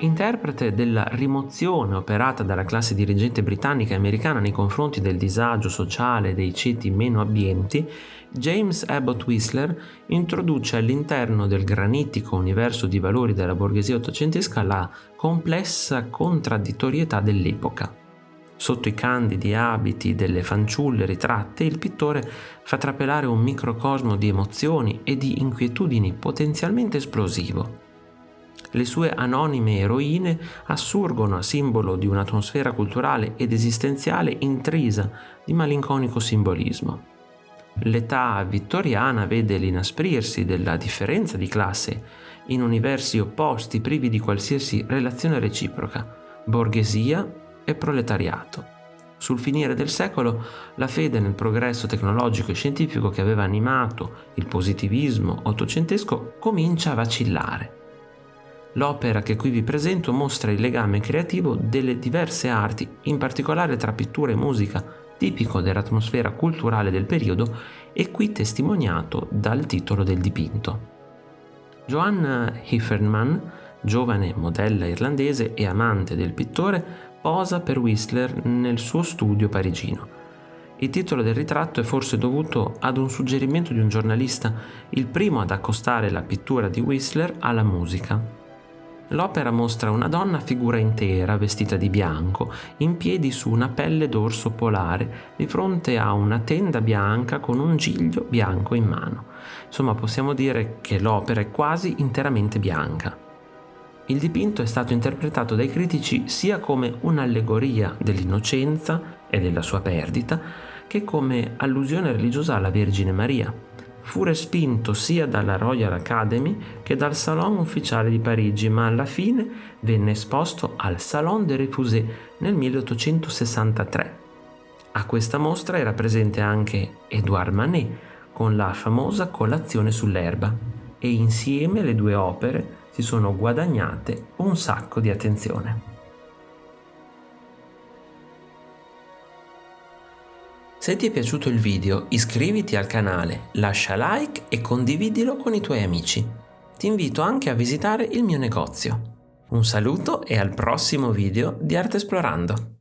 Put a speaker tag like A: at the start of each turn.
A: interprete della rimozione operata dalla classe dirigente britannica e americana nei confronti del disagio sociale dei ceti meno abbienti, James Abbott Whistler introduce all'interno del granitico universo di valori della borghesia ottocentesca la complessa contraddittorietà dell'epoca. Sotto i candidi abiti delle fanciulle ritratte, il pittore fa trapelare un microcosmo di emozioni e di inquietudini potenzialmente esplosivo. Le sue anonime eroine assurgono a simbolo di un'atmosfera culturale ed esistenziale intrisa di malinconico simbolismo. L'età vittoriana vede l'inasprirsi della differenza di classe in universi opposti privi di qualsiasi relazione reciproca, borghesia e proletariato. Sul finire del secolo la fede nel progresso tecnologico e scientifico che aveva animato il positivismo ottocentesco comincia a vacillare. L'opera che qui vi presento mostra il legame creativo delle diverse arti, in particolare tra pittura e musica, tipico dell'atmosfera culturale del periodo e qui testimoniato dal titolo del dipinto. Joanne Hifferman, giovane modella irlandese e amante del pittore, posa per Whistler nel suo studio parigino. Il titolo del ritratto è forse dovuto ad un suggerimento di un giornalista, il primo ad accostare la pittura di Whistler alla musica. L'opera mostra una donna figura intera, vestita di bianco, in piedi su una pelle d'orso polare, di fronte a una tenda bianca con un giglio bianco in mano. Insomma, possiamo dire che l'opera è quasi interamente bianca. Il dipinto è stato interpretato dai critici sia come un'allegoria dell'innocenza e della sua perdita, che come allusione religiosa alla Vergine Maria fu respinto sia dalla Royal Academy che dal Salon ufficiale di Parigi, ma alla fine venne esposto al Salon des Refusés nel 1863. A questa mostra era presente anche Edouard Manet con la famosa Colazione sull'erba e insieme le due opere si sono guadagnate un sacco di attenzione. Se ti è piaciuto il video iscriviti al canale, lascia like e condividilo con i tuoi amici. Ti invito anche a visitare il mio negozio. Un saluto e al prossimo video di Arte Esplorando.